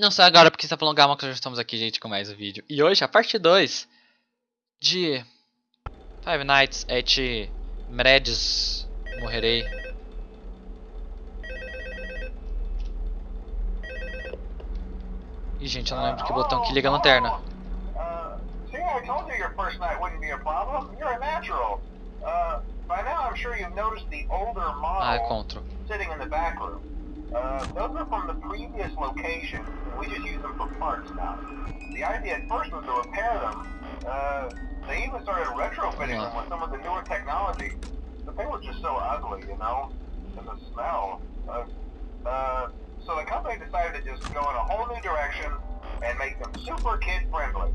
Não sei agora porque está Gama que já estamos aqui, gente, com mais um vídeo. E hoje a parte 2 de Five Nights at Mred's Morrerei. Ih, gente, eu não lembro que botão que liga a lanterna. Uh, see, I told you your first night wouldn't be a problem. You're a natural. Uh, Ah, é contra. Uh, those are from the previous location. We just use them for parts now. The idea at first was to repair them. Uh, they even started retrofitting them with some of the newer technology. But they were just so ugly, you know? And the smell. Uh, uh, so the company decided to just go in a whole new direction and make them super kid friendly.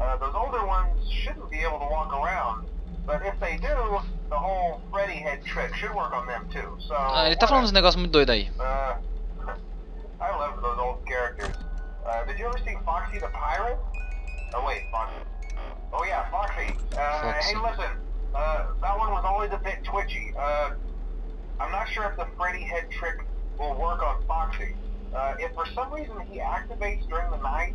Uh, those older ones shouldn't be able to walk around. But if they do, the whole Freddy head trick should work on them too. So Ah, ele tá falando uns negócios muito doidos aí. I love those old characters. Uh, did you ever see Foxy the Pirate? Oh wait, Foxy. Oh yeah, Foxy. Uh, Foxy. hey, listen. Uh, that one was always a bit twitchy. Uh, I'm not sure if the Freddy head trick will work on Foxy. Uh, if for some reason he activates during the night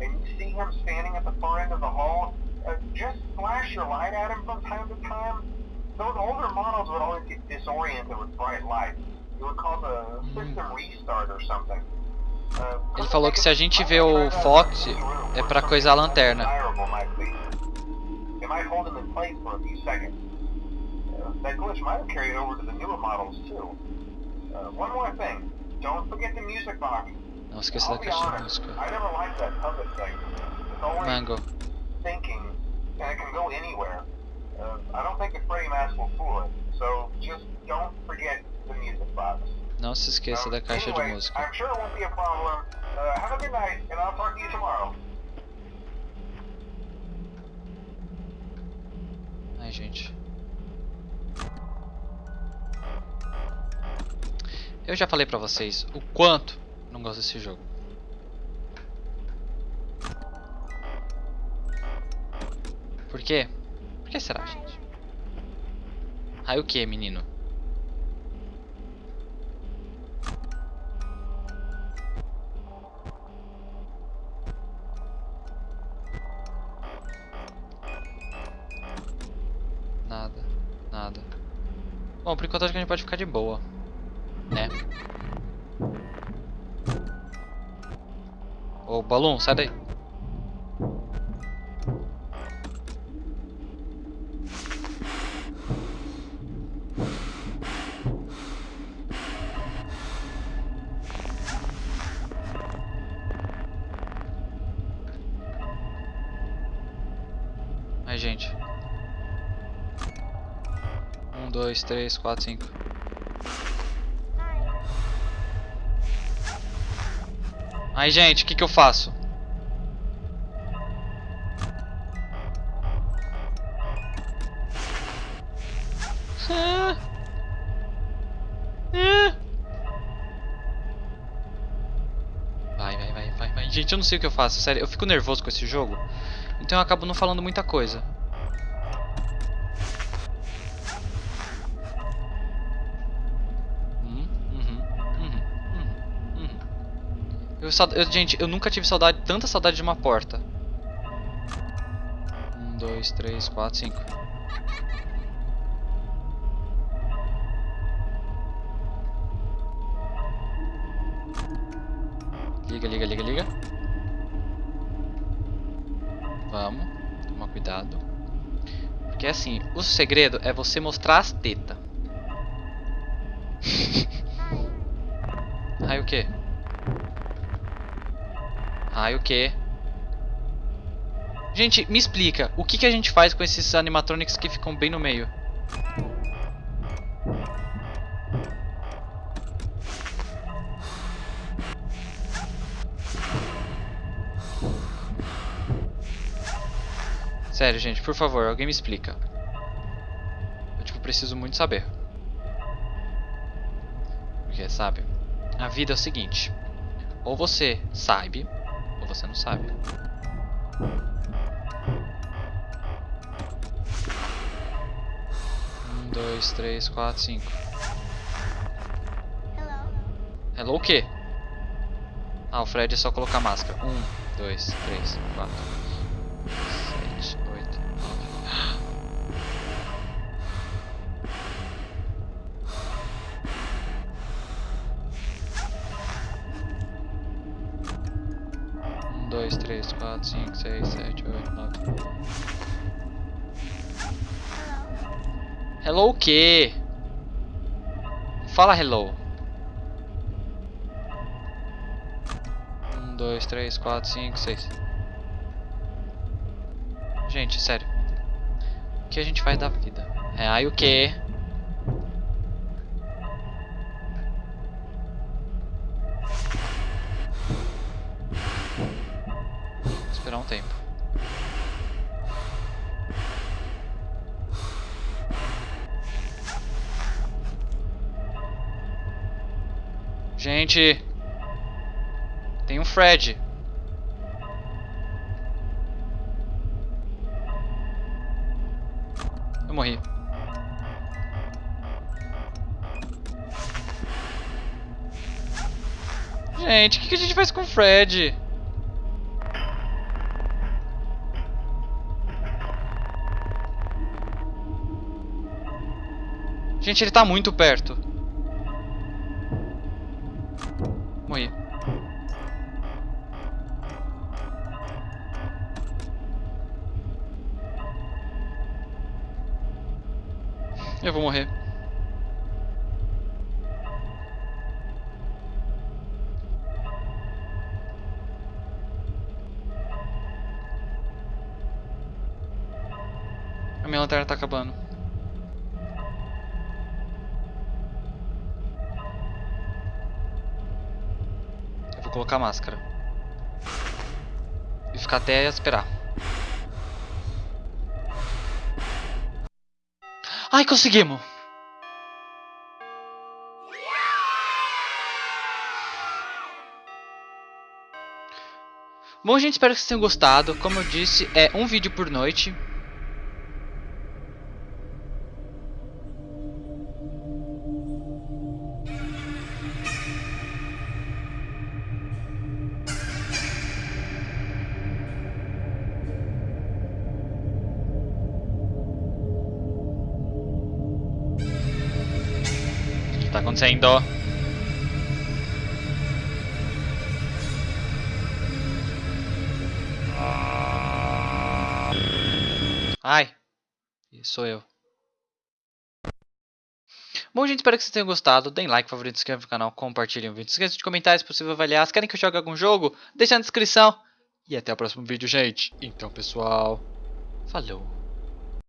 and you see him standing at the far end of the hall, uh, just flash your light at him from time to time. Those older models would always get disoriented with bright lights. It would cause a system restart or something. Uh, Ele falou que se a gente vê o Fox, é pra coisar a lanterna. It might hold him in place for a few seconds. Uh, that glitch might have carried over to the newer models too. Uh, one more thing. Don't forget the music box. Não esqueça da caixa de música. I never liked that puppet thing. It's always Mango. Thinking, and it can go anywhere. Uh, I don't think the it. So just don't forget the music box. Não se esqueça Um, da caixa de anyway, música. I'm sure it won't be a problem. Uh, have a good night, and I'll talk to you tomorrow. Ai, gente. Eu já falei pra vocês o quanto não gosto desse jogo. Por quê? Por que será, gente? Aí o que, menino? Nada, nada. Bom, por enquanto acho que a gente pode ficar de boa. Né? Ô, Balloon, sai daí. Ai, gente. Um, dois, três, quatro, cinco. Ai, gente, o que, que eu faço? Vai, vai, vai, vai, vai. Gente, eu não sei o que eu faço, sério. Eu fico nervoso com esse jogo. Então eu acabo não falando muita coisa. Uhum, uhum, uhum, uhum, uhum. Eu, eu- gente, eu nunca tive saudade, tanta saudade de uma porta. Um, dois, três, quatro, cinco. Liga, liga, liga, liga. Vamos, toma cuidado. Porque assim, o segredo é você mostrar as tetas. Ai o que? Ai o que? Gente, me explica, o que, que a gente faz com esses animatronics que ficam bem no meio? Sério, gente, por favor, alguém me explica. Eu, tipo, preciso muito saber. Porque, sabe? A vida é o seguinte. Ou você sabe, ou você não sabe. Um, dois, três, quatro, cinco. Hello. Hello o quê? Ah, o Fred é só colocar máscara. Um, dois, três, quatro, 3, 4, 5, 6, 7, 8, 9. Hello o quê? Fala hello. 1, 2, 3, 4, 5, 6. Gente, sério. O que a gente faz da vida? É, aí o quê? Gente, tem um Fred. Eu morri. Gente, o que, que a gente faz com o Fred? Gente, ele tá muito perto. Eu vou morrer. A minha lanterna tá acabando. Eu vou colocar a máscara. E ficar até esperar. Ai, conseguimos! Bom, gente, espero que vocês tenham gostado. Como eu disse, é um vídeo por noite. Tá acontecendo? Ai, sou eu. Bom, gente, espero que vocês tenham gostado. Deem like, favorito, se inscrevam no canal, compartilhem o vídeo. Não esqueçam de comentar se possível avaliar. Se querem que eu jogue algum jogo, deixa na descrição. E até o próximo vídeo, gente. Então, pessoal, falou.